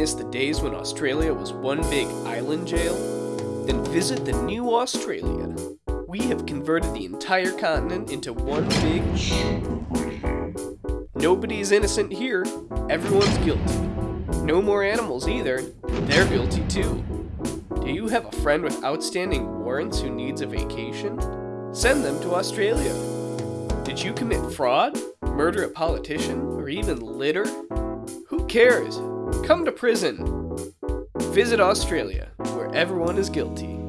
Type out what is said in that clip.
miss the days when Australia was one big island jail? Then visit the new Australia. We have converted the entire continent into one big. Nobody's innocent here. Everyone's guilty. No more animals either. They're guilty too. Do you have a friend with outstanding warrants who needs a vacation? Send them to Australia. Did you commit fraud, murder a politician, or even litter? Who cares? Come to prison. Visit Australia, where everyone is guilty.